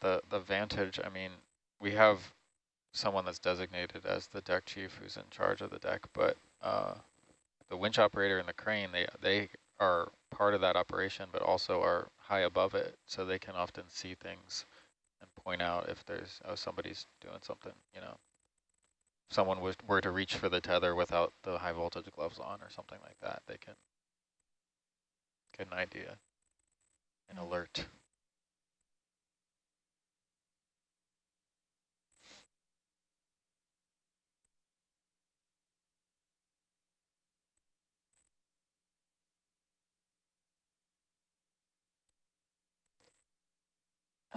about the, the vantage, I mean, we have someone that's designated as the deck chief who's in charge of the deck, but uh, the winch operator and the crane, they, they are part of that operation, but also are high above it, so they can often see things and point out if there's, oh, somebody's doing something, you know. If someone was, were to reach for the tether without the high voltage gloves on or something like that, they can get an idea, an Mm. alert.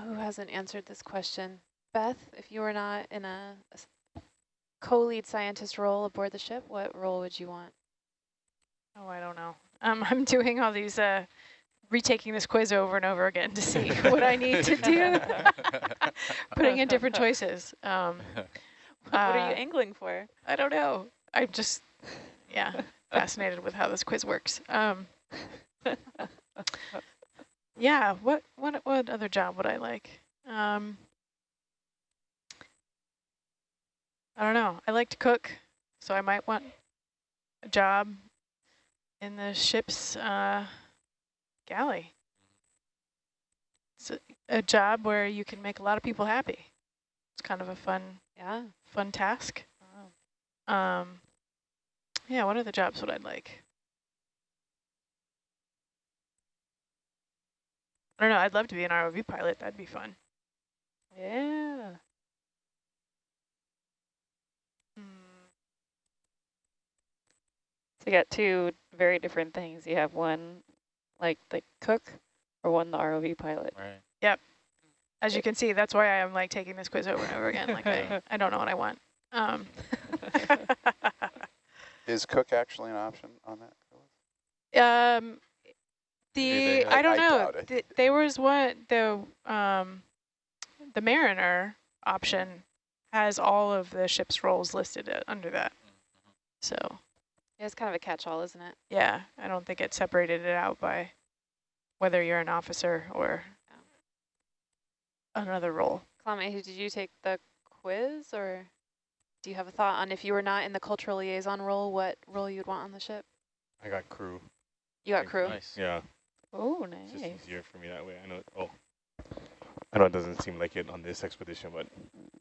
Who hasn't answered this question? Beth, if you were not in a co-lead scientist role aboard the ship, what role would you want? Oh, I don't know. Um, I'm doing all these, uh, retaking this quiz over and over again to see what I need to do, putting in different choices. Um, what are you Uh, angling for? I don't know. I'm just, yeah, fascinated with how this quiz works. Um, yeah, what, what, what other job would I like? Um, I don't know. I like to cook, so I might want a job in the ship's uh, galley. It's a, a job where you can make a lot of people happy. It's kind of a fun, Yeah. fun task. Wow. Um, yeah, what other jobs would I like? I don't know. I'd love to be an ROV pilot. That'd be fun. Yeah. Mm, So you got two very different things. You have one like the cook or one the ROV pilot. Right. Yep. As you can see, that's why I'm like taking this quiz over and over again. Like I, I don't know what I want. Um, Is cook actually an option on that? um, Maybe the they- I don't I know. doubt it. There was one the um, the Mariner option has all of the ship's roles listed uh, under that. So Yeah, it's kind of a catch-all, isn't it? yeah, I don't think it separated it out by whether you're an officer or another role. Klame, did you take the quiz or do you have a thought on if you were not in the cultural liaison role, what role you'd want on the ship? I got crew. You got crew. Nice. Yeah, Oh, nice. it's just nice. easier for me that way. I know. Oh, I know it doesn't seem like it on this expedition, but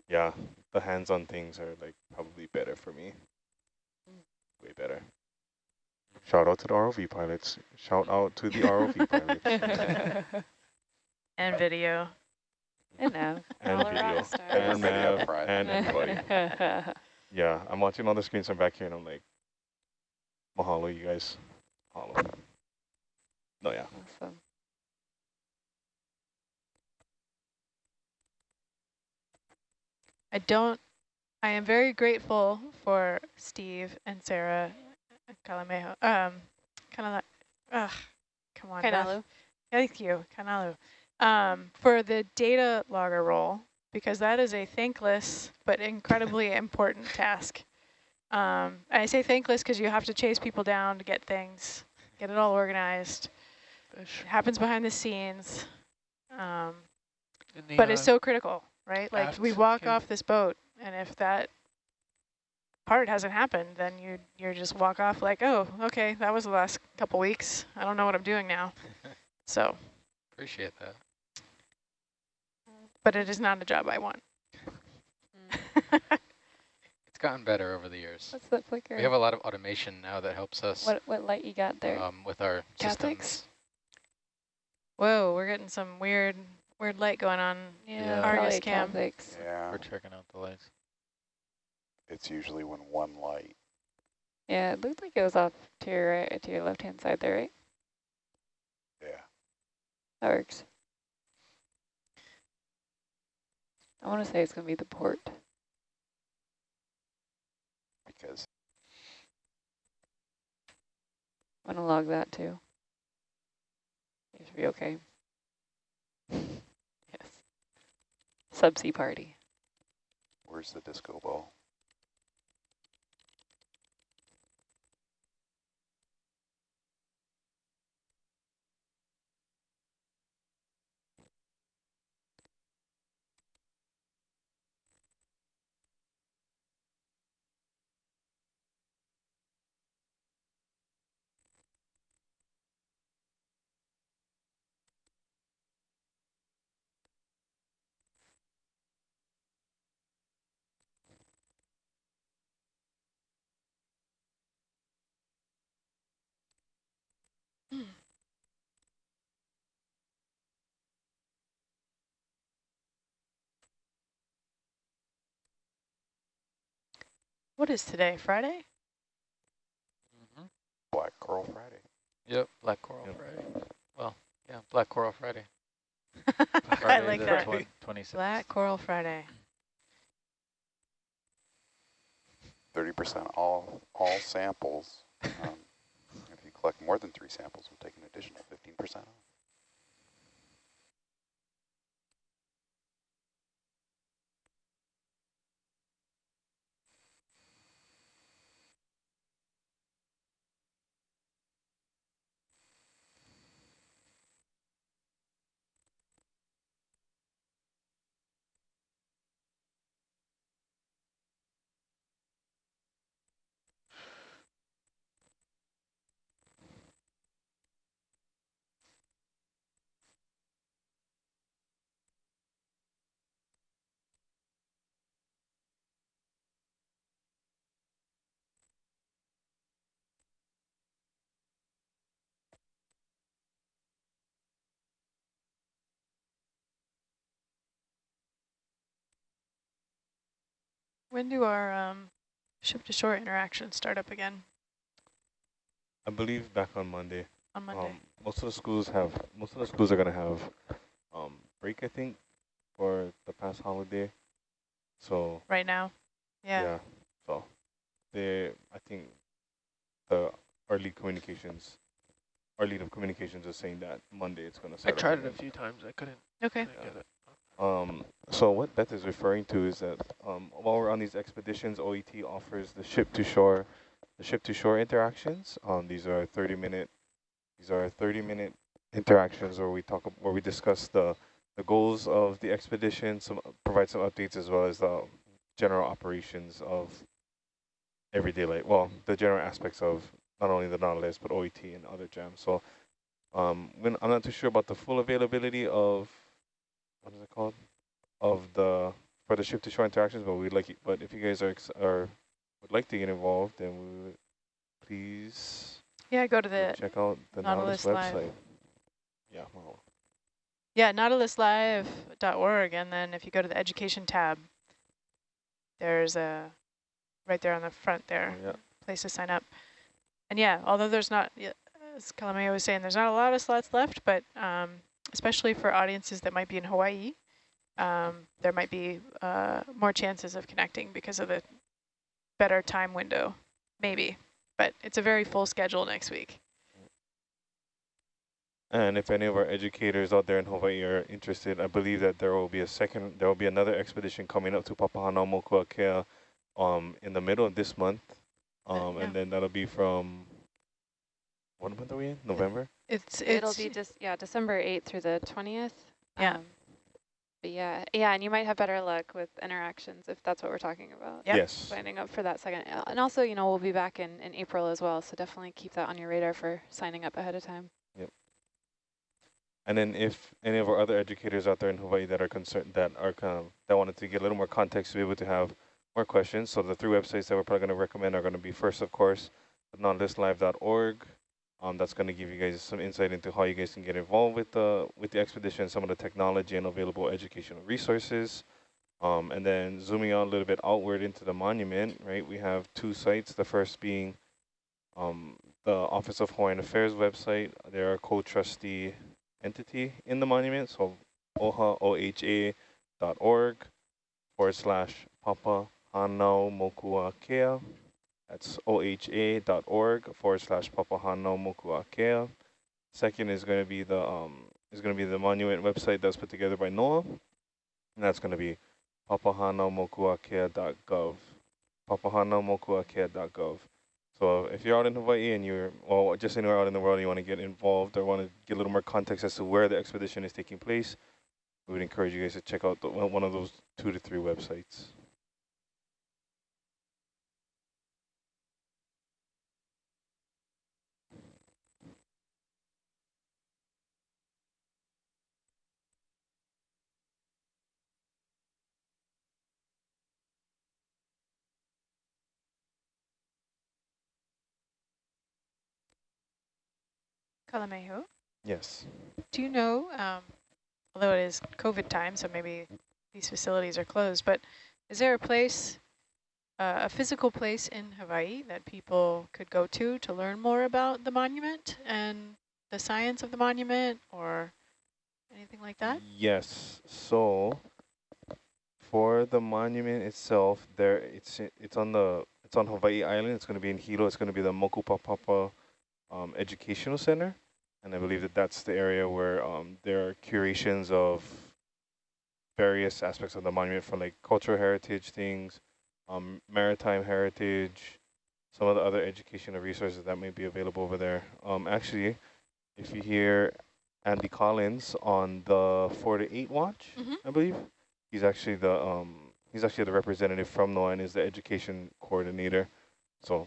yeah, the hands-on things are like probably better for me. Mm. Way better. Shout out to the ROV pilots. Shout out to the ROV pilots And video. and now. and video stars. and Everybody up nav front. and everybody. Yeah, I'm watching all the screens. I'm back here, and I'm like, mahalo, you guys. Mahalo. No, yeah. awesome. I don't, I am very grateful for Steve and Sarah Calamejo. Um, kind of ugh, come on. Beth. Kainalu. Thank you, Kanalu, um, for the data logger role, because that is a thankless but incredibly important task. Um, I say thankless because you have to chase people down to get things, get it all organized. It happens behind the scenes, um, the, but it's uh, so critical, right? Like we walk cave. off this boat, and if that part hasn't happened, then you you just walk off like, oh, okay, that was the last couple weeks. I don't know what I'm doing now. So. Appreciate that. but it is not a job I want. It's gotten better over the years. What's that flicker? We have a lot of automation now that helps us what what light you got there? um, with our Catholics? systems. Whoa, we're getting some weird, weird light going on. Yeah. Argus probably cam. Catholics. Yeah, We're checking out the lights. it's usually when one light. Yeah, it looked like it was off to your right, to your left hand side there, right? Yeah. That works. I want to say it's gonna be the port. Because I'm gonna log that too. Should be okay. yes. Subsea party. where's the disco ball? What is today, Friday? Mhm. Black Coral Friday. Yep, Black Coral Yep. Friday. Well, yeah, Black Coral Friday. I like that. twen- 26th. Black Coral Friday. Thirty percent all all samples. Um, if you collect more than three samples, we'll take an additional fifteen percent off. When do our um, ship to shore interactions start up again I believe back on Monday. on Monday? Um, most of the schools have, most of the schools are gonna have um, break, I think, for the past holiday. So right now? Yeah. yeah, so they, I think, the our lead communications, our lead of communications is saying that Monday it's gonna I start. up tried it a few times. I couldn't, Okay. couldn't get it. Um, so what Beth is referring to is that um, while we're on these expeditions, OET offers the ship to shore, the ship to shore interactions. Um, these are 30 minute, these are 30 minute interactions where we talk, where we discuss the the goals of the expedition, some provide some updates as well as the general operations of everyday life. Well, the general aspects of not only the Nautilus but OET and other jams. So, um, when I'm not too sure about the full availability of what is it called? Of the for the ship to shore interactions but we'd like it, but if you guys are ex are would like to get involved then we would please Yeah, go to the check out the Nautilus, Nautilus Live. website. Yeah well, yeah nautiluslive.org, and then if you go to the education tab, there's a right there on the front there. Yeah. Place to sign up. And yeah, although there's not, as Kalame was saying, there's not a lot of slots left, but um, especially for audiences that might be in Hawaii, um, there might be uh, more chances of connecting because of the better time window, maybe. But it's a very full schedule next week. and if any of our educators out there in Hawaii are interested I believe that there will be a second there will be another expedition coming up to Papahanaumokuakea um in the middle of this month um yeah. and then that'll be from what month are we in November It's, It'll be just, yeah, December 8th through the 20th. Yeah. Um, but yeah, yeah, and you might have better luck with interactions if that's what we're talking about. Yep. yes Signing up for that second. uh, And also, you know, we'll be back in, in April as well, so definitely keep that on your radar for signing up ahead of time. Yep. And then if any of our other educators out there in Hawaii that are concerned, that are kind of, that wanted to get a little more context to be able to have more questions, so the three websites that we're probably going to recommend are going to be first, of course, nautiluslive.org. Um, that's going to give you guys some insight into how you guys can get involved with the with the expedition, some of the technology and available educational resources. Um, and then zooming out a little bit outward into the monument, right? We have two sites. The first being um, the Office of Hawaiian Affairs website. They're a co-trustee entity in the monument, so oha, O-H-A dot org forward slash papa hanau mokua kea. That's oha dot org forward slash papa hanau mokua kea. Second is going to be the um is going to be the monument website that's put together by NOAA, and that's going to be papahanaumokuakea.gov. papahanaumokuakea.gov. So if you're out in Hawaii and you're, well, just anywhere out in the world and you want to get involved or want to get a little more context as to where the expedition is taking place, we would encourage you guys to check out the, one of those two to three websites. Kalamehu. Yes. Do you know, um, although it is COVID time, so maybe these facilities are closed, but is there a place uh, a physical place in Hawaii that people could go to to learn more about the monument and the science of the monument or anything like that? Yes. So for the monument itself, there it's it's on the it's on Hawaii Island. It's going to be in Hilo. It's going to be the Mokupapapa um, Educational Center, and I believe that that's the area where um, there are curations of various aspects of the monument, from like cultural heritage things, um, maritime heritage, some of the other educational resources that may be available over there. Um, actually, if you hear Andy Collins on the four to eight watch, Mm -hmm. I believe. He's actually the um he's actually the representative from NOAA and is the education coordinator. So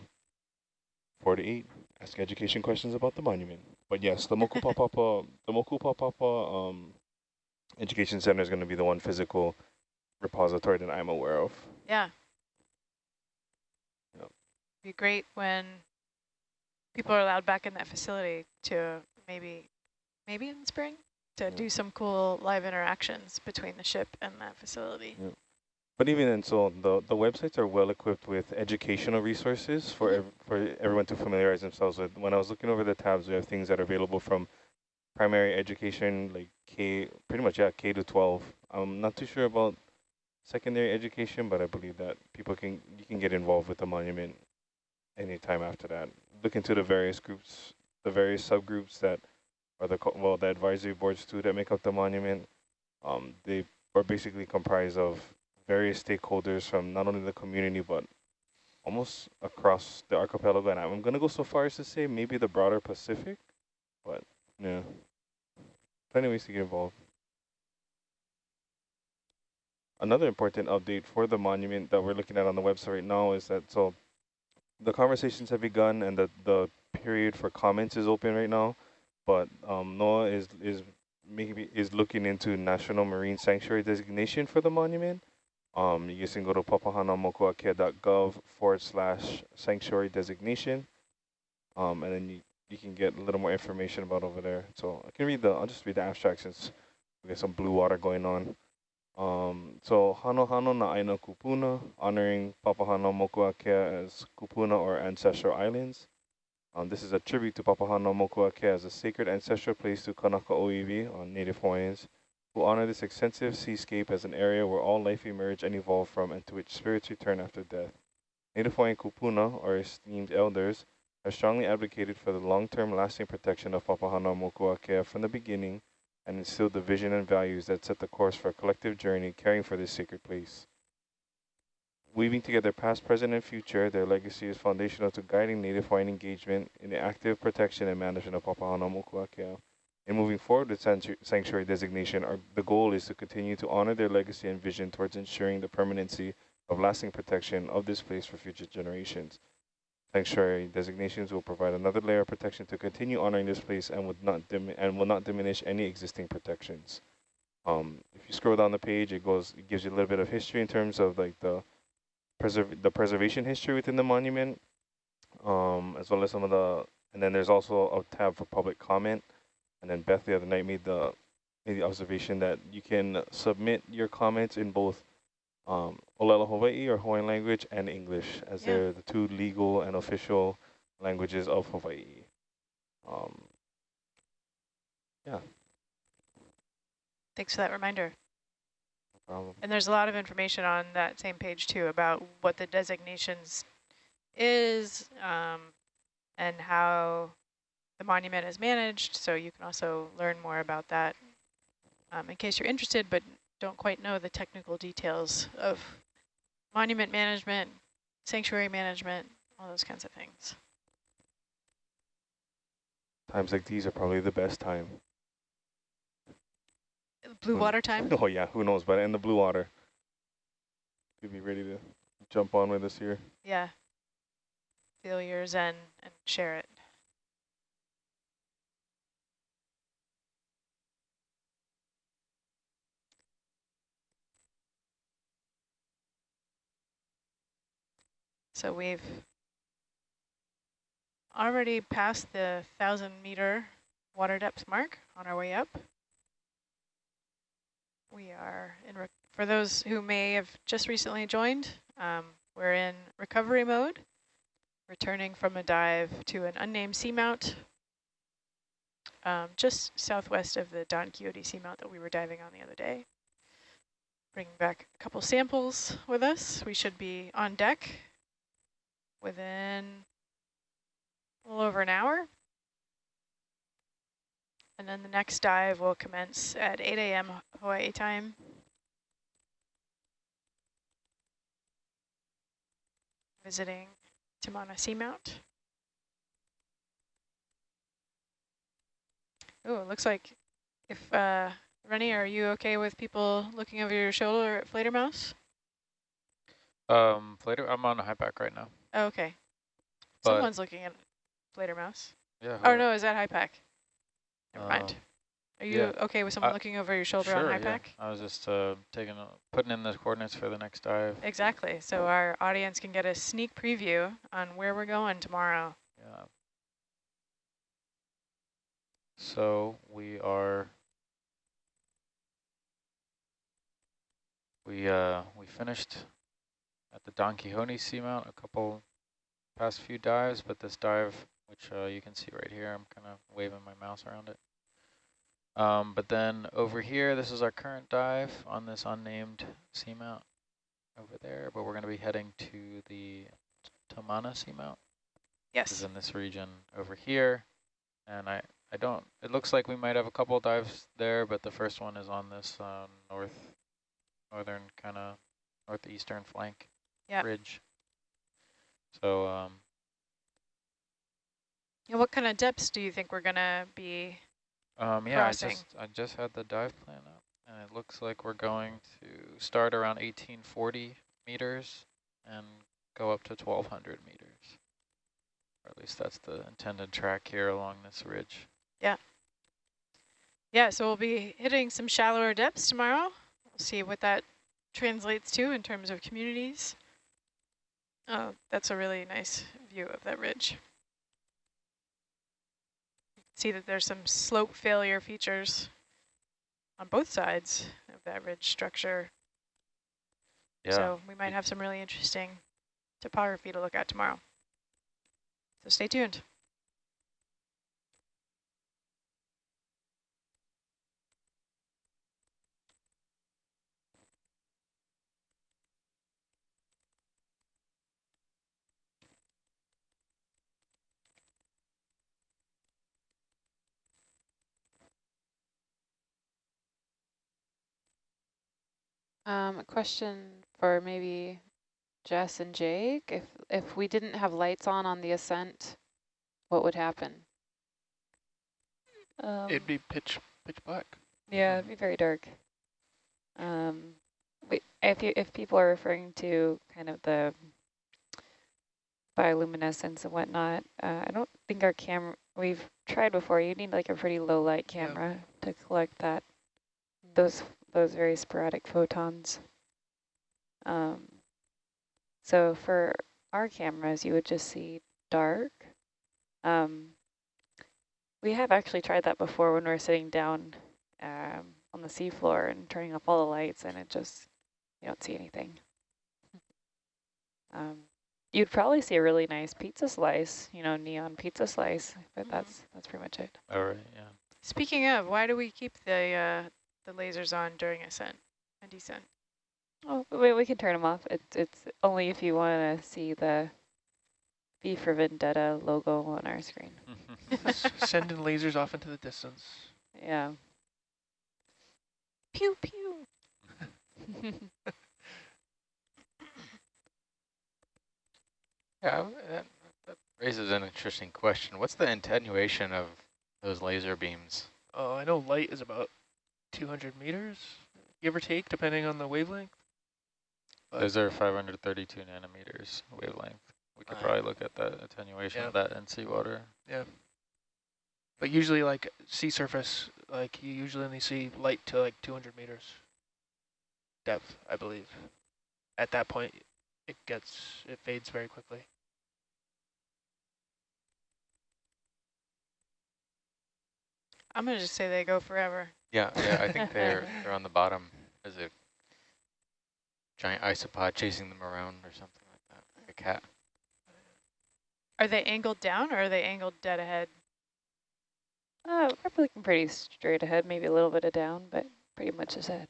four to eight, ask education questions about the monument. But yes, the Mokupapapa the Mokupapapa um education center is gonna be the one physical repository that I'm aware of. Yeah. Yep. Be great when people are allowed back in that facility to maybe maybe in the spring to Yeah. do some cool live interactions between the ship and that facility. Yeah. But even then, so the, the websites are well equipped with educational resources for ev for everyone to familiarize themselves with. When I was looking over the tabs, we have things that are available from primary education, like K, pretty much, yeah, K to 12. I'm not too sure about secondary education, but I believe that people can, you can get involved with the monument anytime after that. Look into the various groups, the various subgroups that are the, well, the advisory boards too that make up the monument. Um, they are basically comprised of various stakeholders from not only the community, but almost across the archipelago. And I'm going to go so far as to say maybe the broader Pacific, but yeah, plenty of ways to get involved. Another important update for the monument that we're looking at on the website right now is that so the conversations have begun and the, the period for comments is open right now, but um, NOAA is is maybe is looking into National Marine Sanctuary designation for the monument. Um, you can go to papahanaumokuakea.gov forward slash sanctuary designation. Um, and then you, you can get a little more information about over there. So I can read the, I'll just read the abstract since we got some blue water going on. Um, so Hano Hano na Aina Kupuna, honoring Papahanaumokuakea as Kupuna or ancestral islands. Um, this is a tribute to Papahanaumokuakea as a sacred ancestral place to Kanaka Oiwi on Native Hawaiians who honor this extensive seascape as an area where all life emerge and evolve from and to which spirits return after death. Native Hawaiian kupuna, or esteemed elders, have strongly advocated for the long-term lasting protection of Papahanaumokuakea from the beginning and instilled the vision and values that set the course for a collective journey caring for this sacred place. Weaving together past, present, and future, their legacy is foundational to guiding Native Hawaiian engagement in the active protection and management of Papahanaumokuakea. In moving forward with sanctuary designation, our, the goal is to continue to honor their legacy and vision towards ensuring the permanency of lasting protection of this place for future generations. Sanctuary designations will provide another layer of protection to continue honoring this place and would not and will not diminish any existing protections. Um, if you scroll down the page, it goes it gives you a little bit of history in terms of like the preserve the preservation history within the monument, um, as well as some of the and then there's also a tab for public comment. And then Beth the other night made the made the observation that you can submit your comments in both um, Olelo Hawaii or Hawaiian language and English, as Yeah. they're the two legal and official languages of Hawaii. Um, yeah, Thanks for that reminder. no. And there's a lot of information on that same page too about what the designations is um, and how the monument is managed. So you can also learn more about that um, in case you're interested but don't quite know the technical details of monument management, sanctuary management, all those kinds of things. Times like these are probably the best time. Blue water time? Oh yeah, who knows? But in the blue water, could be ready to jump on with us here. Yeah. Feel yours and, and share it. So we've already passed the thousand meter water depth mark on our way up. We are in, for those who may have just recently joined, um, We're in recovery mode, returning from a dive to an unnamed seamount, um, just southwest of the Don Quixote seamount that we were diving on the other day. Bringing back a couple samples with us. We should be on deck within a little over an hour. And then the next dive will commence at 8 a.m. Hawaii time. Visiting Tamana Seamount. Oh, it looks like if, uh, Rennie, are you okay with people looking over your shoulder at Fledermaus? Um, later, I'm on a HYPACK right now. Oh, okay. But- Someone's looking at Fledermaus. Yeah. Oh, no, is that HYPACK? Never mind. um, Are you yeah. okay with someone Uh, looking over your shoulder sure, on high yeah. I was just uh, taking, a, putting in the coordinates for the next dive. Exactly. So our audience can get a sneak preview on where we're going tomorrow. Yeah. So we are. We uh we finished at the Don Quixote seamount a couple past few dives, but this dive, which uh, you can see right here, I'm kind of waving my mouse around it. Um, but then over here, this is our current dive on this unnamed seamount over there, but we're going to be heading to the Tamana seamount Yes. This is in this region over here. And I, I don't, it looks like we might have a couple dives there, but the first one is on this uh, north, northern kind of northeastern flank Yep. ridge. So, um, And what kind of depths do you think we're going to be? um, yeah, I Crossing. just, I just had the dive plan up and it looks like we're going to start around 1840 meters and go up to 1200 meters. Or at least that's the intended track here along this ridge. Yeah. Yeah, so we'll be hitting some shallower depths tomorrow. We'll see what that translates to in terms of communities. Oh, that's a really nice view of that ridge. See that there's some slope failure features on both sides of that ridge structure. Yeah. So we might have some really interesting topography to look at tomorrow. So stay tuned. Um, a question for maybe Jess and Jake. If if we didn't have lights on on the ascent, what would happen? Um, It'd be pitch pitch black. yeah, it'd be very dark. Um, we, if you if people are referring to kind of the bioluminescence and whatnot, uh, I don't think our camera. We've tried before. You need like a pretty low light Yeah. camera to collect that those those very sporadic photons. Um, so for our cameras, you would just see dark. Um, we have actually tried that before when we were sitting down um, on the seafloor and turning off all the lights, and it just you don't see anything. Um, you'd probably see a really nice pizza slice, you know, neon pizza slice, but Mhm. that's that's pretty much it. All right, yeah. Speaking of, why do we keep the uh, the lasers on during ascent and descent? Oh, we, we can turn them off. It's it's only if you want to see the V for Vendetta logo on our screen. Sending lasers off into the distance. Yeah. Pew pew. Yeah, that, that raises an interesting question. What's the attenuation of those laser beams? Oh, I know light is about 200 meters, give or take, depending on the wavelength. But Those are 532 nanometers wavelength. We could Uh, probably look at that attenuation yeah. of that in seawater. Yeah. But usually, like sea surface, like you usually only see light to like 200 meters depth, I believe. At that point, it gets it fades very quickly. I'm gonna just say they go forever. Yeah, yeah I think they're they're on the bottom as a giant isopod chasing them around or something like that, like a cat. Are they angled down or are they angled dead ahead? Uh, probably looking pretty straight ahead, maybe a little bit of down, but pretty much ahead.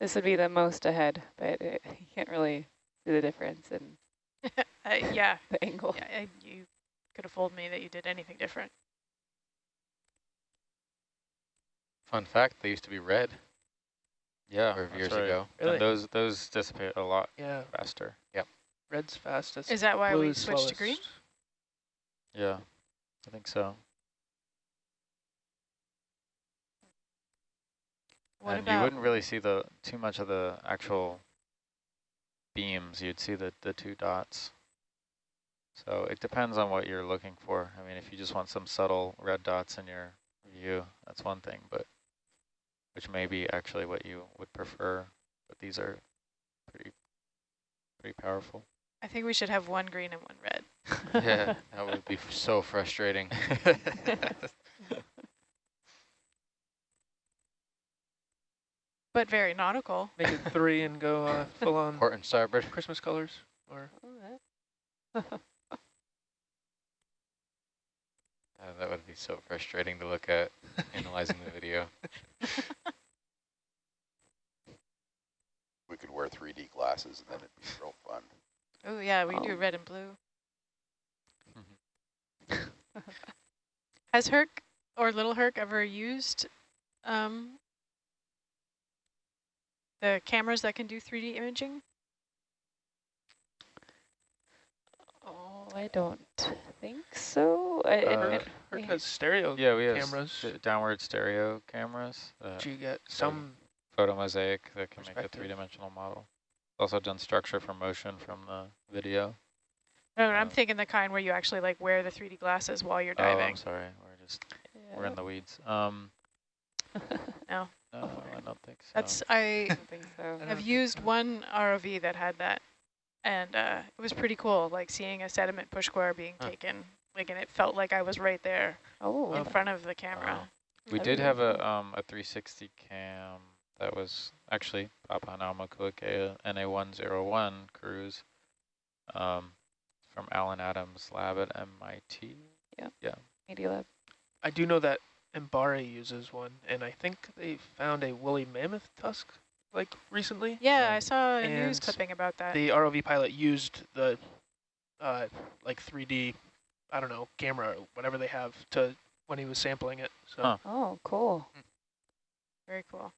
This would be the most ahead, but it, you can't really see the difference in Uh, yeah, the angle. yeah you could have fooled me that you did anything different. Fun fact, they used to be red Yeah, number of years right. ago. Really? And those those dissipate a lot faster. Yeah, faster. red's fastest. Is that why we blue's switched to green? Yeah, I think so. What and you wouldn't really see the too much of the actual beams. You'd see the the two dots. So it depends on what you're looking for. I mean, if you just want some subtle red dots in your view, that's one thing, but which may be actually what you would prefer. But these are pretty pretty powerful. I think we should have one green and one red. yeah, that would be so frustrating. But very nautical. Make it three and go uh, full on Port and starboard. Christmas colors. Or Uh, that would be so frustrating to look at analyzing the video. We could wear 3D glasses and then it'd be real fun. Oh yeah, we do Um, red and blue. Has Herc or Little Herc ever used um, the cameras that can do 3D imaging? I don't think so. I, and- Uh, and Herc we- has stereo yeah, we have cameras. st- downward stereo cameras. that But you get some photomosaic that can make a three-dimensional model. Also done structure for motion from the video. No, I'm Uh, thinking the kind where you actually like wear the 3D glasses while you're Oh, I'm diving. sorry. We're just we're in the weeds. Um, No. no, I don't think so. That's I I don't think so. I have used one ROV that had that, and uh, it was pretty cool. Like seeing a sediment push square being Huh. taken, like, and it felt like I was right there Oh, in front of the camera. Wow. We That'd did be have a um a 360 cam that was actually Papahanaumokuakea NA101 cruise um from Allan Adams' lab at MIT. Yeah. Yeah. Media Lab. I do know that MBARI uses one, and I think they found a woolly mammoth tusk like recently. Yeah, Um, I saw a news clipping about that. The ROV pilot used the uh, like 3D, I don't know, camera or whatever they have to when he was sampling it. So Huh. Oh, cool. Very cool.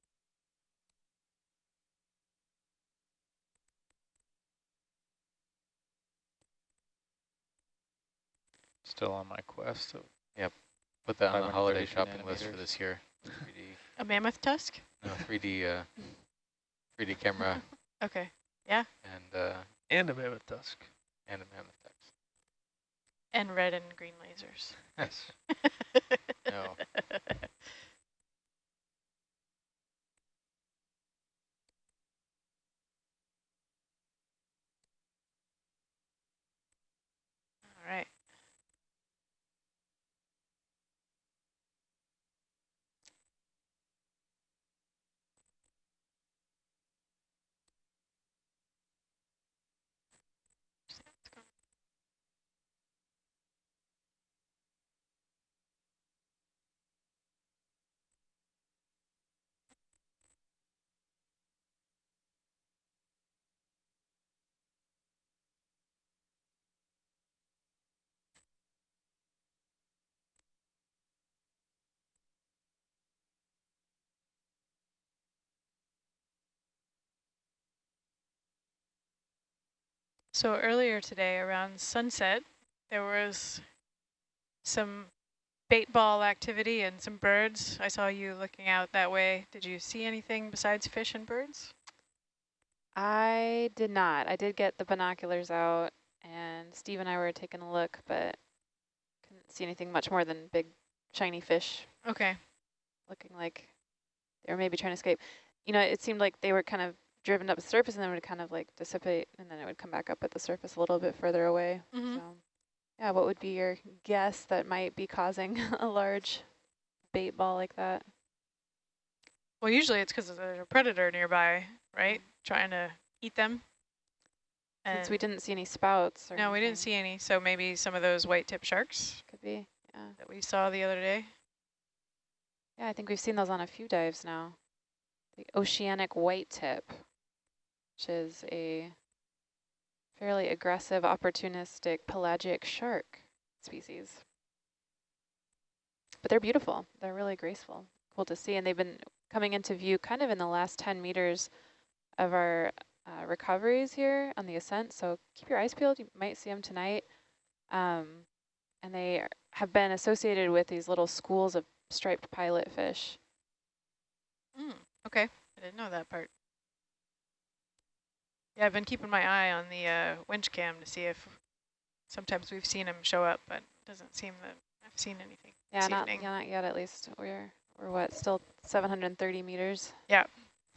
Still on my quest. So Put that on the holiday 513 shopping list for this year. 3D, A mammoth tusk? no, 3D, uh, 3D camera Okay. Yeah. And uh, and a mammoth tusk. and a mammoth text. And red and green lasers. Yes. No. All right. So earlier today around sunset, there was some bait ball activity and some birds. I saw you looking out that way. Did you see anything besides fish and birds? I did not. I did get the binoculars out, and Steve and I were taking a look, but couldn't see anything much more than big shiny fish Okay. looking like they were maybe trying to escape. You know, it seemed like they were kind of driven up the surface and then would kind of like dissipate, and then it would come back up at the surface a little bit further away. Mhm. So, yeah, what would be your guess that might be causing a large bait ball like that? Well, usually it's because there's a predator nearby. right? Trying to eat them. Since we didn't see any spouts. Or No, we didn't see any. So maybe some of those white tip sharks Could be. Yeah. that we saw the other day. Yeah, I think we've seen those on a few dives now. The oceanic white tip, which is a fairly aggressive, opportunistic pelagic shark species. But they're beautiful. They're really graceful. Cool to see. And they've been coming into view kind of in the last 10 meters of our uh, recoveries here on the ascent. So keep your eyes peeled. You might see them tonight. Um, and they are- have been associated with these little schools of striped pilot fish. Mm, okay, I didn't know that. Yeah, I've been keeping my eye on the uh, winch cam to see if sometimes we've seen them show up, but it doesn't seem that I've seen anything Yeah, this not, evening. yeah, not yet at least. We're, we're what, still 730 meters Yeah.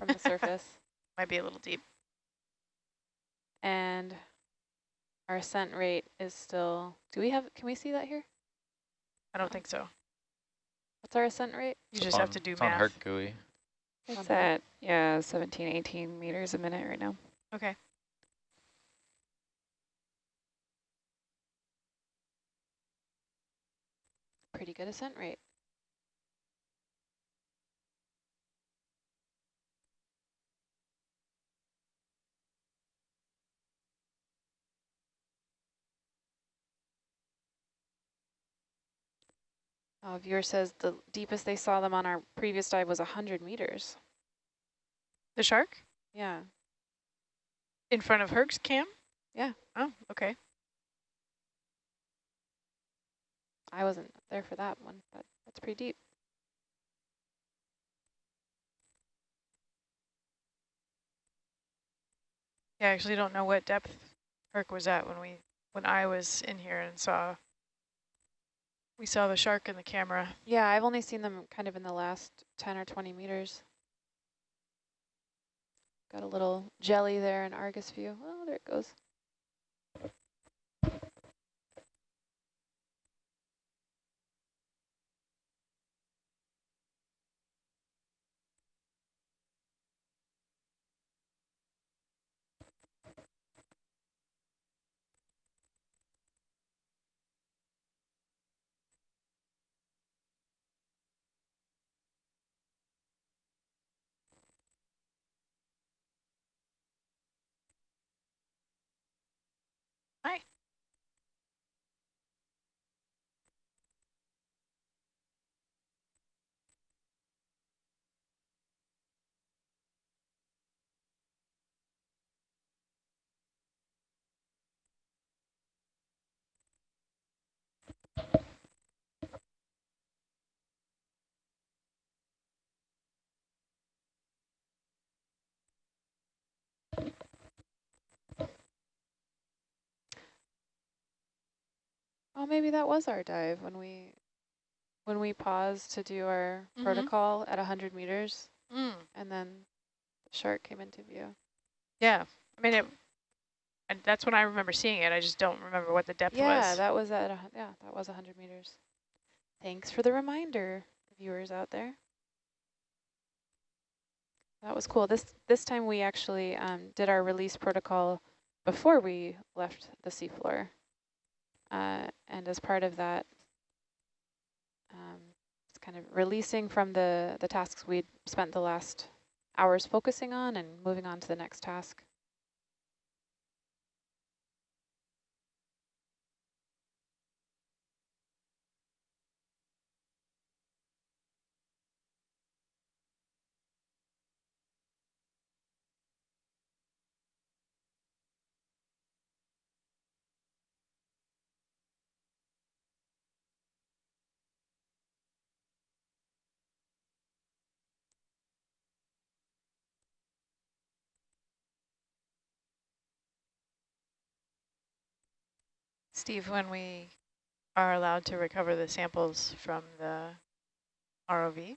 from the surface. Might be a little deep. and our ascent rate is still, do we have, can we see that here? I don't think so. What's our ascent rate? You just have to do it's on math. Herc GUI. It's at, yeah, 17, 18 meters a minute right now. Okay. Pretty good ascent rate. Oh, viewer says the deepest they saw them on our previous dive was 100 meters. The shark Yeah. In front of Herc's cam? Yeah. Oh, okay. I wasn't there for that one, but that's pretty deep. Yeah, I actually don't know what depth Herc was at when we when I was in here and saw we saw the shark in the camera. Yeah, I've only seen them kind of in the last 10 or 20 meters. Got a little jelly there in Argus view. Oh, there it goes. Hi. Oh, maybe that was our dive when we when we paused to do our Mhm. protocol at 100 meters, Mm. and then the shark came into view. Yeah. I mean it and that's when I remember seeing it. I just don't remember what the depth Yeah, was. that was at a, yeah, that was 100 meters. Thanks for the reminder, viewers out there. That was cool. This this time we actually um, did our release protocol before we left the seafloor. Uh, and as part of that, um, it's kind of releasing from the, the tasks we'd spent the last hours focusing on and moving on to the next task. Steve, when we are allowed to recover the samples from the ROV,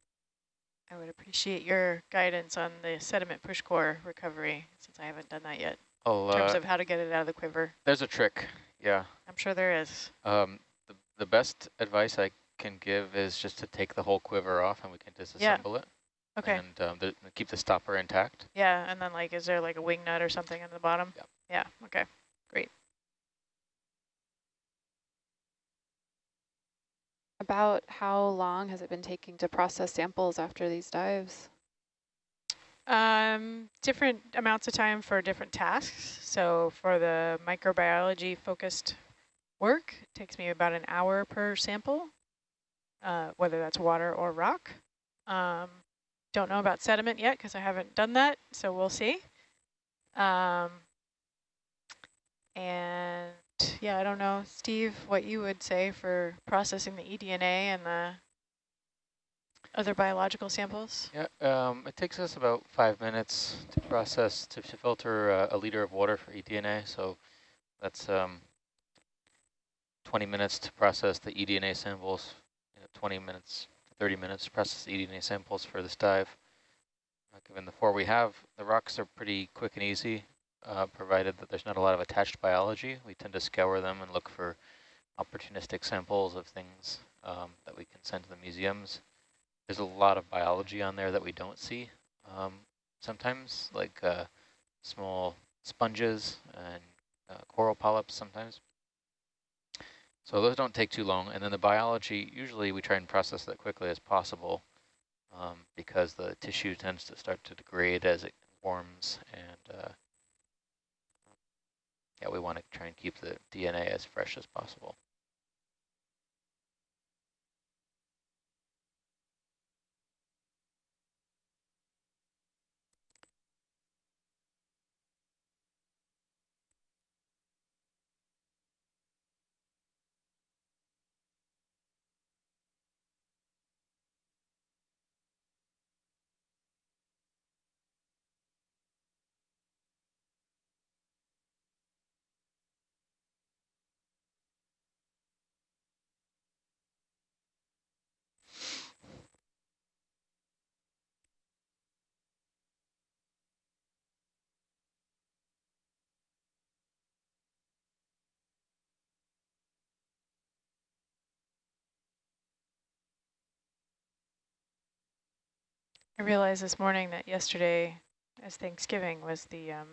I would appreciate your guidance on the sediment push core recovery, since I haven't done that yet, Oh, in terms uh, of how to get it out of the quiver. there's a trick. Yeah. I'm sure there is. Um, the, the best advice I can give is just to take the whole quiver off and we can disassemble it. Okay. And um, the, keep the stopper intact. Yeah, and then like, is there like a wing nut or something in the bottom? Yep. Yeah, okay. About how long has it been taking to process samples after these dives? Um, different amounts of time for different tasks. So for the microbiology focused work, it takes me about an hour per sample, uh, whether that's water or rock. Um, don't know about sediment yet because I haven't done that, so we'll see. Um, and yeah, I don't know, Steve, what you would say for processing the eDNA and the other biological samples? Yeah, um, it takes us about five minutes to process, to, to filter uh, a liter of water for eDNA. So that's um, 20 minutes to process the eDNA samples, you know, 20 minutes, 30 minutes to process the eDNA samples for this dive. Uh, given the four we have, the rocks are pretty quick and easy, uh, provided that there's not a lot of attached biology. We tend to scour them and look for opportunistic samples of things um, that we can send to the museums there's a lot of biology on there that we don't see. Um, sometimes, like uh, small sponges and uh, coral polyps sometimes. So those don't take too long. And then the biology, usually we try and process that quickly as possible um, because the tissue tends to start to degrade as it warms. And uh, yeah, we want to try and keep the DNA as fresh as possible. I realized this morning that yesterday, as Thanksgiving, was the um,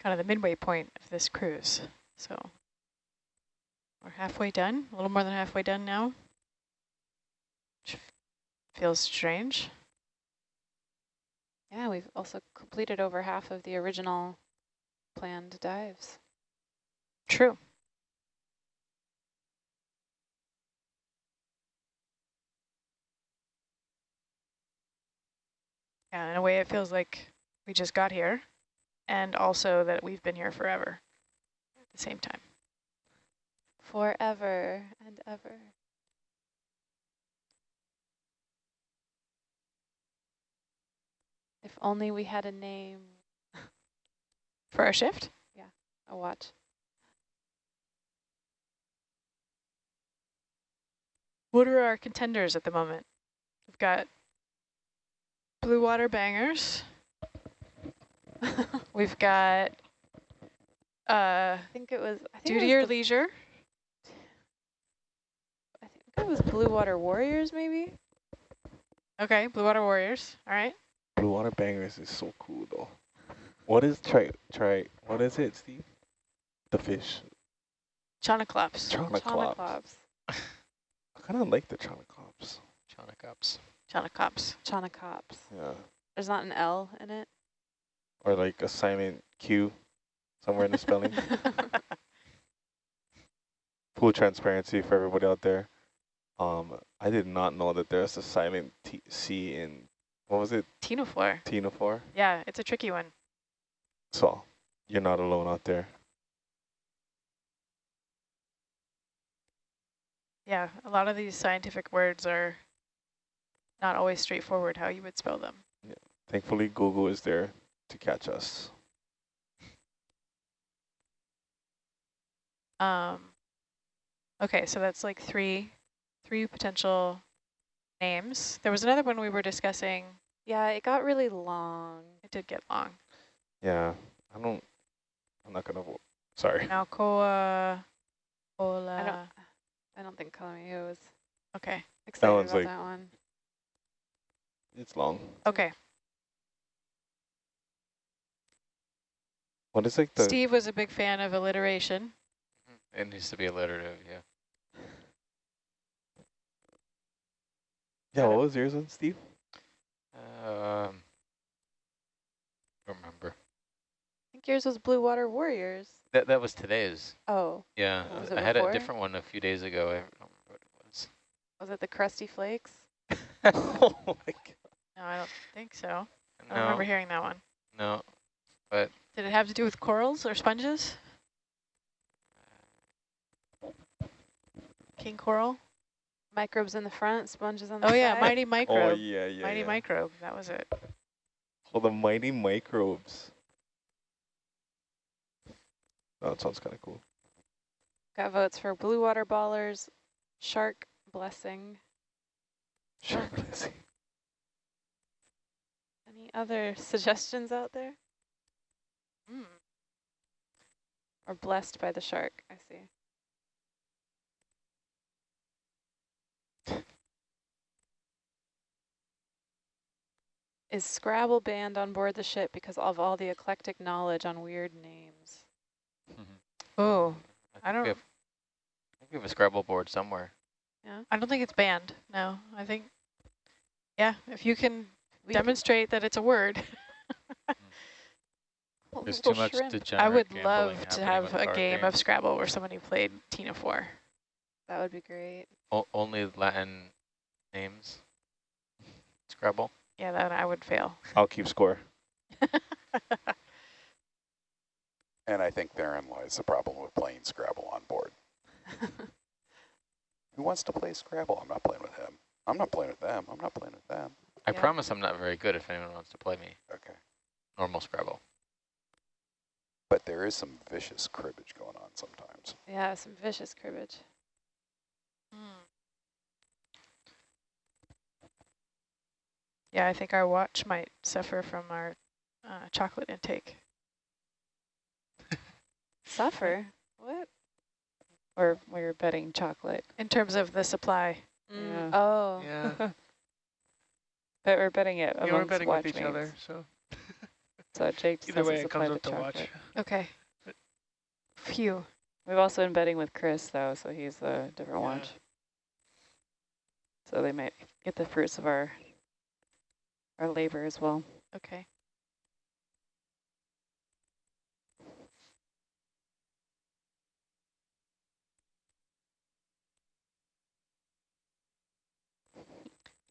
kind of the midway point of this cruise. So we're halfway done, a little more than halfway done now. Which feels strange. Yeah, we've also completed over half of the original planned dives. True. Yeah, in a way it feels like we just got here and also that we've been here forever at the same time. Forever and ever. If only we had a name. For our shift? Yeah, A watch. What are our contenders at the moment? We've got blue water bangers. We've got uh, I think it was. I think duty it or was the, leisure. I think it was Blue Water Warriors, maybe. Okay, blue water warriors. All right. Blue water bangers is so cool though. What is try try? What is it, Steve? The fish. Chanaclops. Chonaclops. Chanaclops. I kind of like the chonaclops. Chonicops. Chanaclops. Chanacops. Yeah. There's not an L in it. Or like a silent Q somewhere in the spelling. Full transparency for everybody out there. Um, I did not know that there's a silent T C in, what was it, Ctenophore. Tenophore? Yeah, it's a tricky one. So you're not alone out there. Yeah, a lot of these scientific words are not always straightforward how you would spell them. Yeah. Thankfully, Google is there to catch us. Um, okay, so that's like three, three potential names. There was another one we were discussing. Yeah, it got really long. It did get long. Yeah, I don't, I'm not going to vote. Sorry. Alcoa, I Ola. don't. I don't think Calamio was Okay. excited one's about like- that one. It's long. Okay. What is like the Steve was a big fan of alliteration. It needs to be alliterative, yeah. yeah? What was yours on Steve? Um, don't remember. I think yours was Blue Water Warriors. That that was today's. Oh, Yeah, Was it I had a different one a few days ago. I don't remember what it was. was it the Krusty Flakes? oh my god! No, I don't think so. I don't No, remember hearing that one. no, but Did it have to do with corals or sponges? King coral? Microbes in the front, sponges on the Oh side. yeah, mighty Oh yeah, yeah. mighty yeah. microbe. That was it. Oh, the mighty microbes. Oh, that sounds kind of cool. Got votes for Blue Water Ballers, Shark Blessing. Sure. Any other suggestions out there? Mm. Or blessed by the shark, I see. Is Scrabble banned on board the ship because of all the eclectic knowledge on weird names? Oh, I think don't- We have, I think we have a Scrabble board somewhere. Yeah. I don't think it's banned. No, I think, yeah, if you can We demonstrate that it's a word. could- There's too much shrimp. degenerate I would love to have a card game of. Scrabble where somebody played mm. Ctenophore. That would be great. O only Latin names. Scrabble. Yeah, that I would fail. I'll keep score. And I think therein lies the problem with playing Scrabble on board. Who wants to play Scrabble? I'm not playing with him. I'm not playing with them. I'm not playing with them. I Yeah. promise I'm not very good if anyone wants to play me. Okay. Normal Scrabble. But there is some vicious cribbage going on sometimes. yeah, some vicious cribbage. Hmm. Yeah, I think our watch might suffer from our uh, chocolate intake. Suffer? What? Or we were betting chocolate. In terms of the supply. Mm, Yeah. Oh. Yeah, But we're betting it yeah we're amongst betting with watch each other, so So Jake either says way to it supply comes the up to watch. Okay. Phew. We've also been betting with Chris though, so he's the different Yeah. watch. So they might get the fruits of our our labor as well. Okay.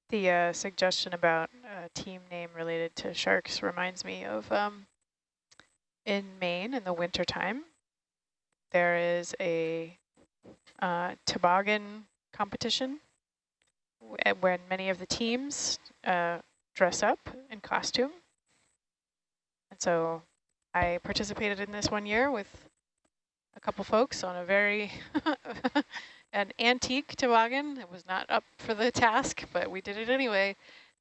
The uh, suggestion about a team name related to sharks reminds me of um, in Maine in the wintertime, there is a uh, toboggan competition wh- when many of the teams uh, dress up in costume. And so I participated in this one year with a couple folks on a very an antique toboggan. It was not up for the task, but we did it anyway.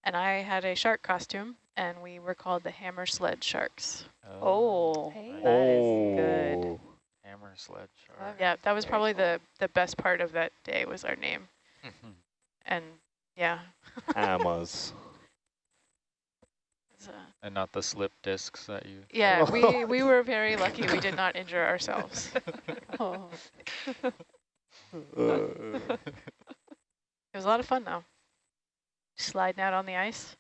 And I had a shark costume, and we were called the Hammer Sled Sharks. Oh, Hey. that is good. Oh. Hammer sledge. Love Shark. Yeah, that was Very probably cool. the the best part of that day was our name. And yeah, Hammers. uh, and not the slip discs that you. yeah, we we were very lucky we did not injure ourselves. Oh. It was a lot of fun though. Sliding out on the ice.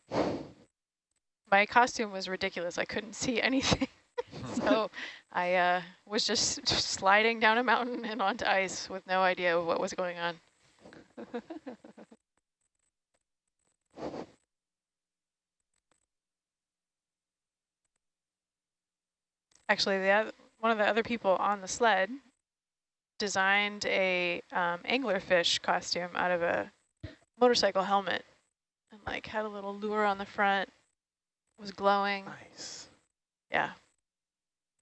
My costume was ridiculous. I couldn't see anything. so I uh, was just sliding down a mountain and onto ice with no idea of what was going on. Actually, the one of the other people on the sled designed a um, anglerfish costume out of a motorcycle helmet and like had a little lure on the front, was glowing. nice. Yeah.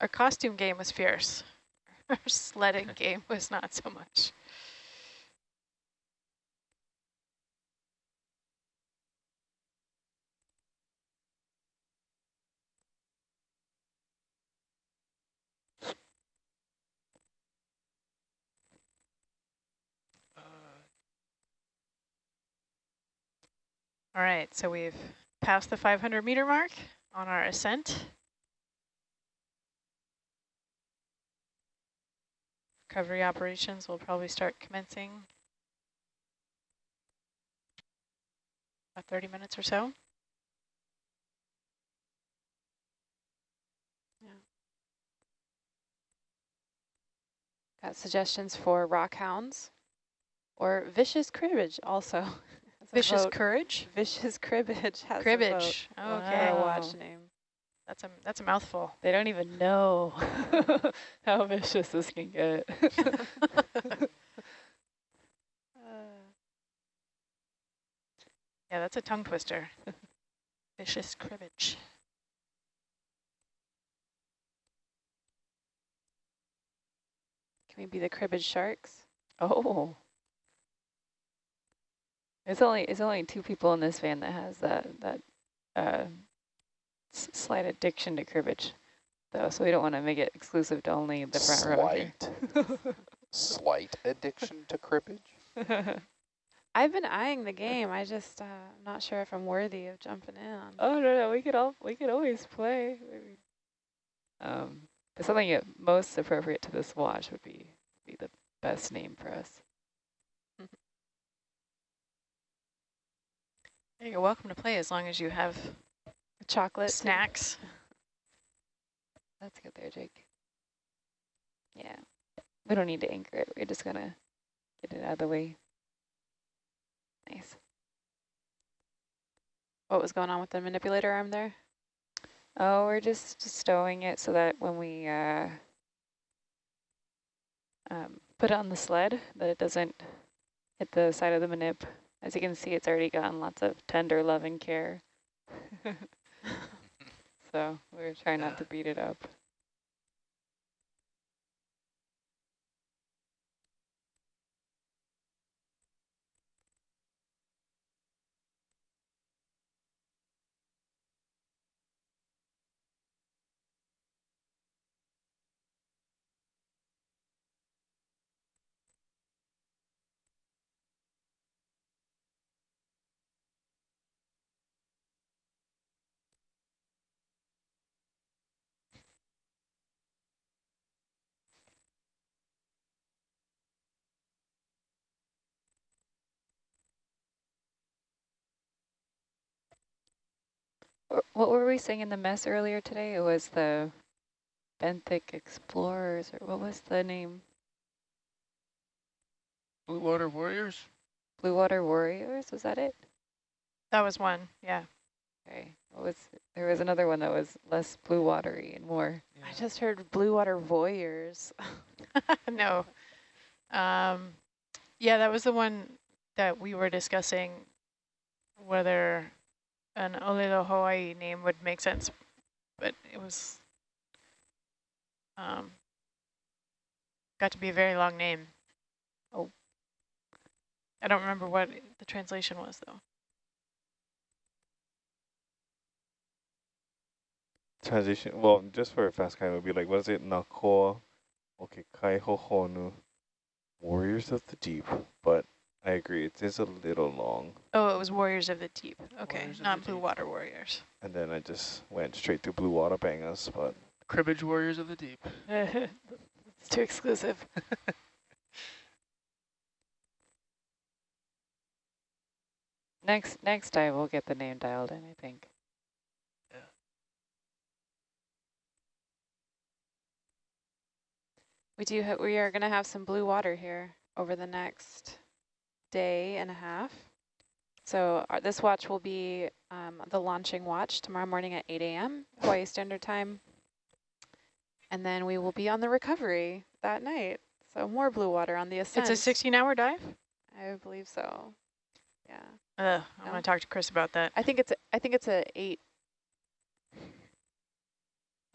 Our costume game was fierce. Our sledding game was not so much. All right, so we've passed the 500 meter mark on our ascent. Recovery operations will probably start commencing about 30 minutes or so. Got suggestions for rock hounds or vicious cribbage also. Vicious courage? Vicious cribbage has Cribbage. our Okay. watch name. That's a that's a mouthful. They don't even know how vicious this can get. Yeah, that's a tongue twister. Vicious cribbage. Can we be the cribbage sharks? oh. It's only it's only two people in this van that has that that uh, s- slight addiction to cribbage, though. So we don't want to make it exclusive to only the front row. Slight, slight addiction to cribbage? I've been eyeing the game. I just, uh, I'm not sure if I'm worthy of jumping in. Oh no, no, we could all we could always play. Maybe. Um, but something that most appropriate to this watch would be be the best name for us. You're welcome to play as long as you have Chocolate. snacks. That's good there, Jake. Yeah, we don't need to anchor it. We're just gonna get it out of the way. Nice. What was going on with the manipulator arm there? Oh, we're just stowing it so that when we uh, um, put it on the sled, that it doesn't hit the side of the manip. As you can see, it's already gotten lots of tender love and care. so we're trying not to beat it up. What were we saying in the mess earlier today? It was the Benthic Explorers, or what was the name? Blue Water Warriors? Blue Water Warriors, was that it? That was one, yeah. Okay. What was there was another one that was less blue watery and more. I just heard blue water voyeurs. no. Um, yeah, that was the one that we were discussing whether an Olelo Hawaii name would make sense, but it was um, got to be a very long name. Oh, I don't remember what the translation was though. Transition, well, just for a fast kind, it would be like, what is it? Nakoa, okay, Kaihohonu, Warriors of the Deep. But I agree, it is a little long. Oh, it was Warriors of the Deep. Okay, Warriors not Blue Deep. Water Warriors. And then I just went straight to Blue Water Bangers, but Cribbage Warriors of the Deep. it's too exclusive. Next next time we'll get the name dialed in, I think. We do. Ha we are going to have some blue water here over the next day and a half. So our, this watch will be um, the launching watch tomorrow morning at 8 a.m. Hawaii Standard Time. And then we will be on the recovery that night. So more blue water on the ascent. It's a 16-hour dive. I believe so. Yeah. Ugh, I'm No? gonna talk to Chris about that. I think it's a, I think it's a eight.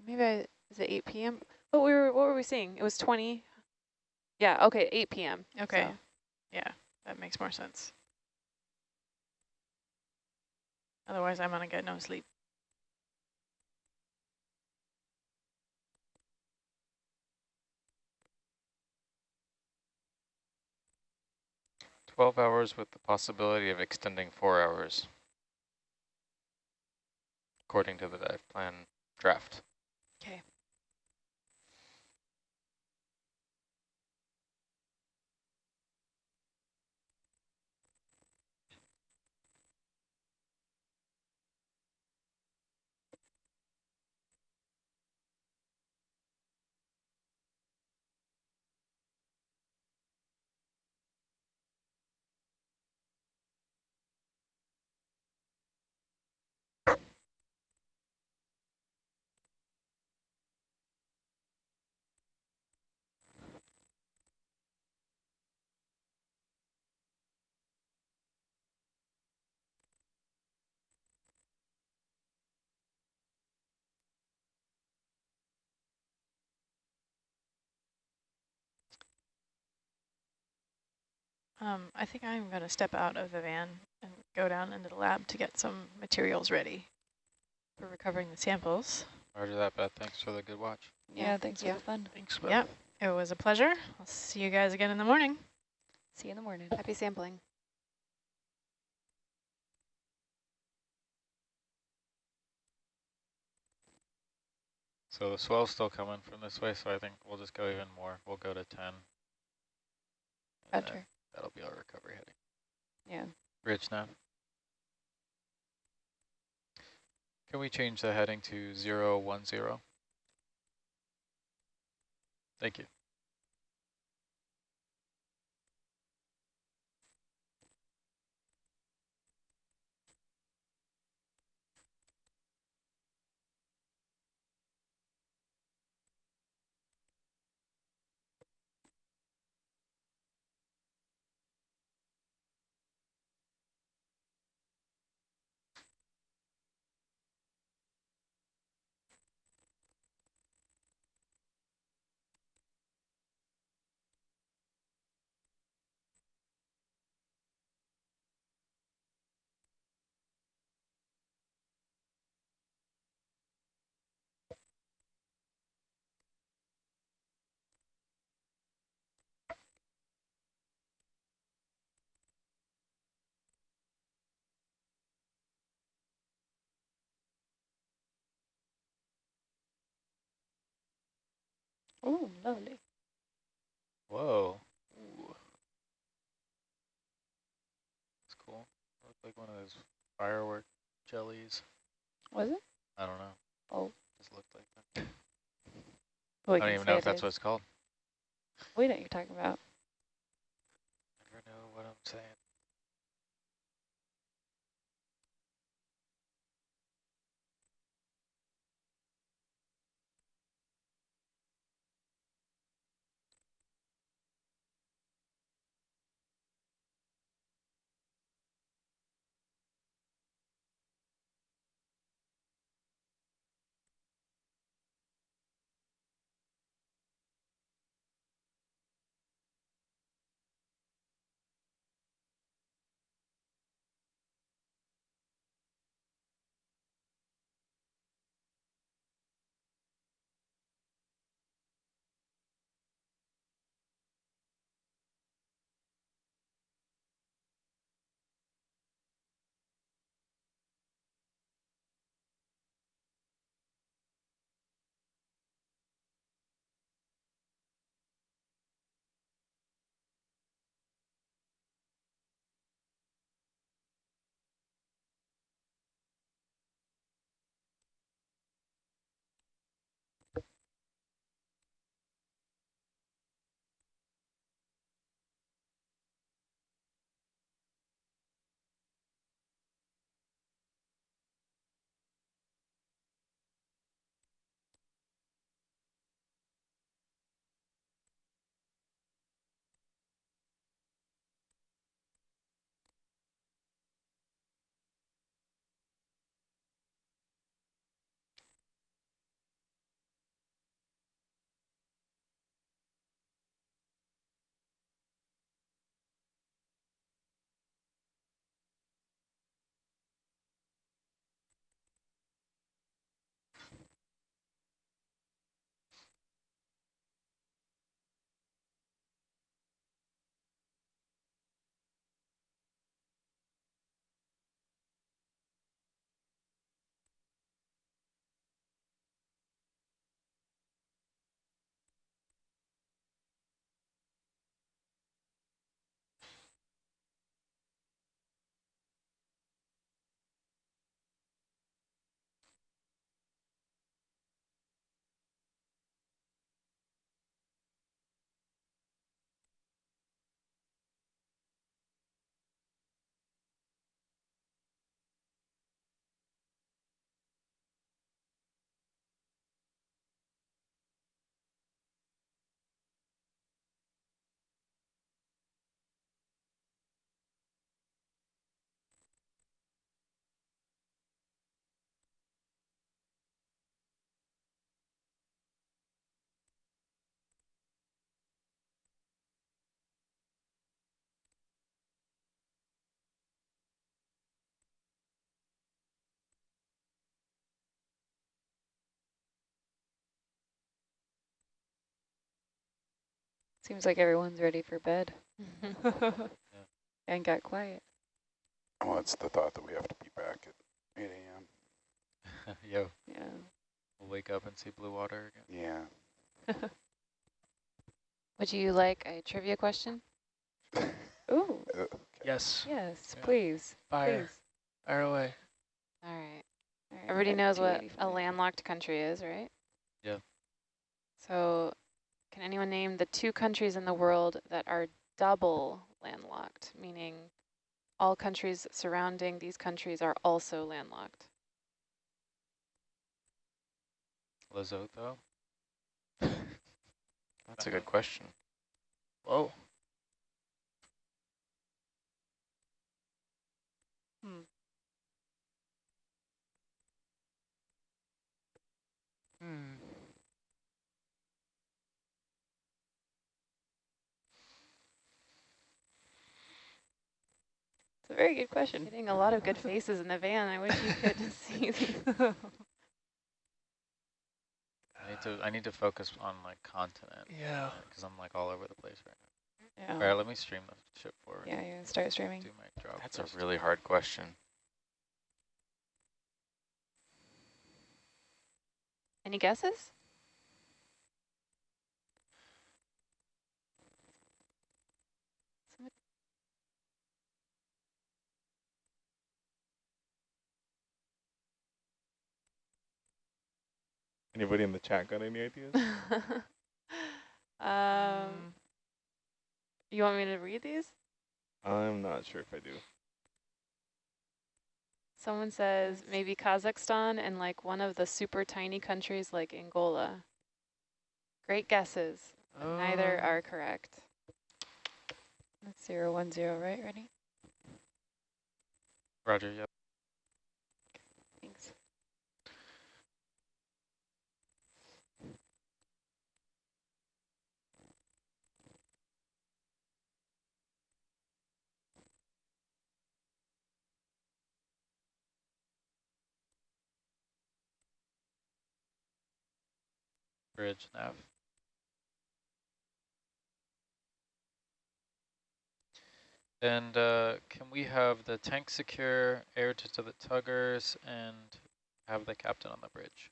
Maybe I, is it 8 p.m.? What we were what were we seeing? It was 20. Yeah. Okay. 8 p.m. Okay. so. Yeah, that makes more sense. Otherwise, I'm gonna get no sleep. Twelve hours with the possibility of extending four hours. according to the dive plan draft. Okay. Um, I think I'm going to step out of the van and go down into the lab to get some materials ready for recovering the samples. Roger that, Beth. Thanks for the good watch. Yeah, thanks yeah. for the fun. Thanks, Beth. Yep, it was a pleasure. I'll see you guys again in the morning. See you in the morning. Happy sampling. So the swell's still coming from this way, so I think we'll just go even more. We'll go to 10. and then Roger. That'll be recovery heading. Yeah. Rich now. Can we change the heading to zero one zero? Thank you. Oh, lovely. Whoa. Ooh. That's cool. Looked like one of those firework jellies. Was it? I don't know. Oh. Just looked like that. Well, I don't even know if that's what it's called. What you're talking about. Never know what I'm saying. Seems like everyone's ready for bed and got quiet. Well, it's the thought that we have to be back at 8 a.m. Yo, Yeah. we'll wake up and see blue water again. Yeah. Would you like a trivia question? Ooh, Uh, Yes. yes, Yeah. please. Fire. Please. Fire away. All right. All right, Everybody knows what a landlocked country is, right? Yeah. So can anyone name the two countries in the world that are double landlocked, meaning all countries surrounding these countries are also landlocked? Lesotho. That's a good question. Whoa. Hmm. Very good question. Getting a lot of good faces in the van. I wish you could see these. I need to I need to focus on like continent. Yeah. Uh, because I'm like all over the place right now. Yeah. All right, let me stream the ship forward. Yeah, you start streaming. Do my drop. That's a really hard question. Any guesses? Anybody in the chat got any ideas? um, you want me to read these? I'm not sure if I do. Someone says maybe Kazakhstan and like one of the super tiny countries like Angola. Great guesses. but Neither Um, are correct. That's zero one zero, right? Ready? Roger, yep. Thanks. Bridge nav. And uh, can we have the tank secure, air to, to the tuggers, and have the captain on the bridge?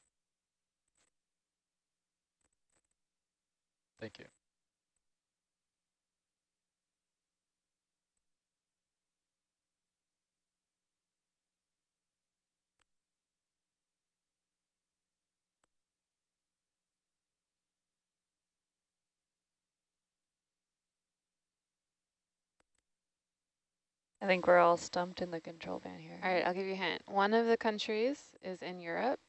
Thank you. I think we're all stumped in the control van here. All right, I'll give you a hint. One of the countries is in Europe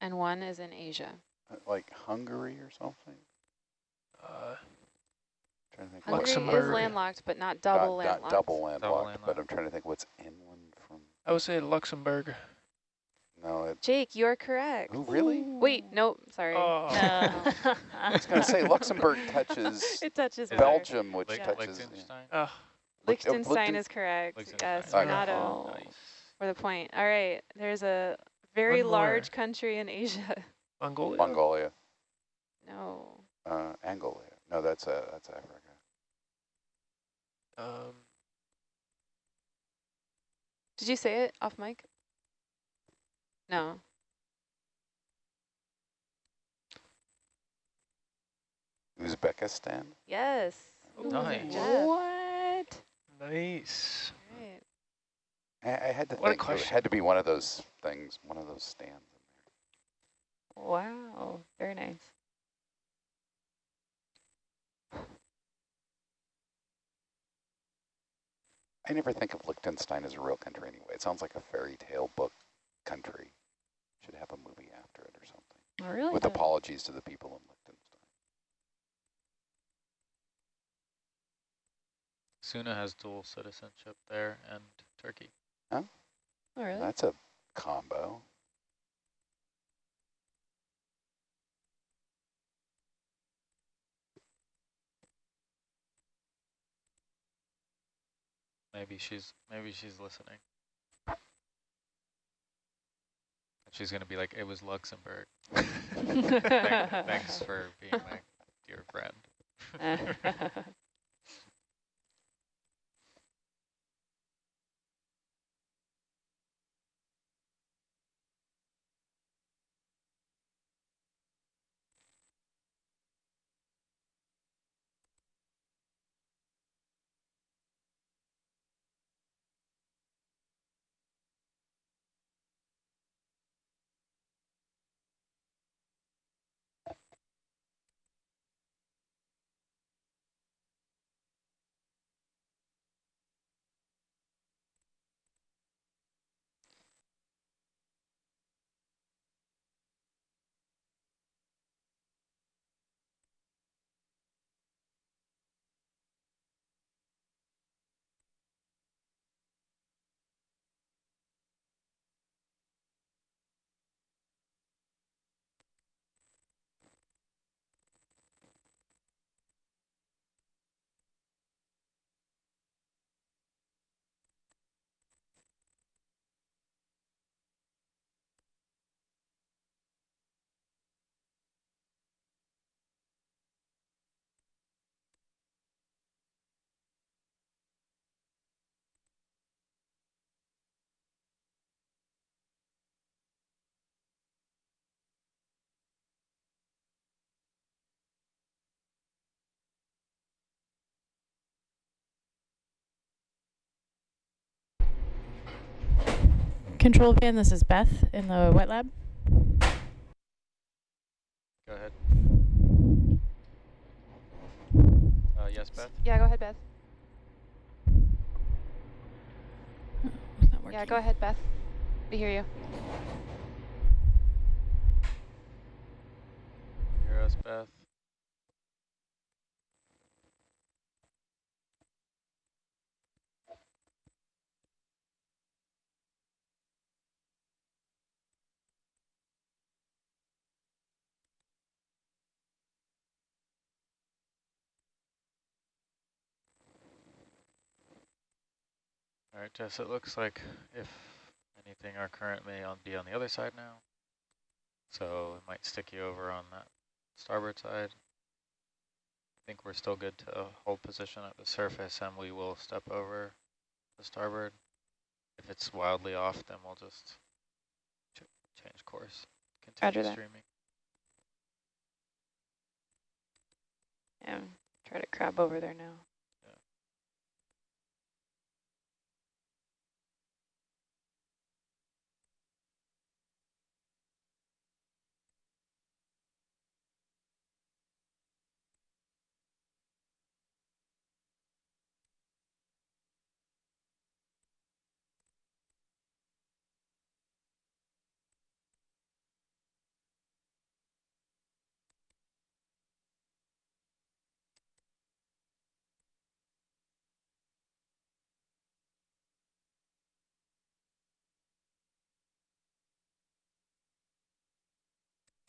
and one is in Asia. Uh, Like Hungary or something? Uh, trying to think Hungary what's is landlocked, but not not- double not landlocked. double landlocked, landlocked. but I'm trying to think what's inland from. I would say Luxembourg. No, it. Jake, you're correct. Oh, really? Wait, nope, sorry. Oh. No. I was gonna say Luxembourg touches it touches Is water. Belgium, which Licht- touches. yeah. Liechtenstein? Look- uh, Liechtenstein Lichten- is correct. Liechtenstein. Yes, Okay. Renato Oh. Nice. for the point. All right, there's a very One more. large country in Asia. Mongolia. Mongolia, No. uh, Angola. No, that's uh, that's Africa. Um, Did you say it off mic? No. Uzbekistan. Yes. Nice. Good. What? Nice. All right. I, I had to What a think. It had to be one of those things, one of those stands. in Wow. Very nice. I never think of Liechtenstein as a real country anyway. It sounds like a fairy tale book country. Should have a movie after it or something. Oh, really? With does. apologies to the people in Liechtenstein. Suna has dual citizenship there and Turkey. Oh, oh, really? That's a combo. Maybe she's maybe she's listening. She's gonna be like, it was Luxembourg. Thank- Thanks for being my dear friend. Control van, this is Beth in the wet lab. Go ahead. Uh, yes, Beth? Yeah, go ahead, Beth. It's not Yeah, go ahead, Beth. We hear you. Hear us, Beth? All right, Jess, it looks like if anything, our current may on be on the other side now. So it might stick you over on that starboard side. I think we're still good to hold position at the surface and we will step over the starboard. If it's wildly off, then we'll just ch change course, Roger continue that. streaming. Yeah, try to crab over there now.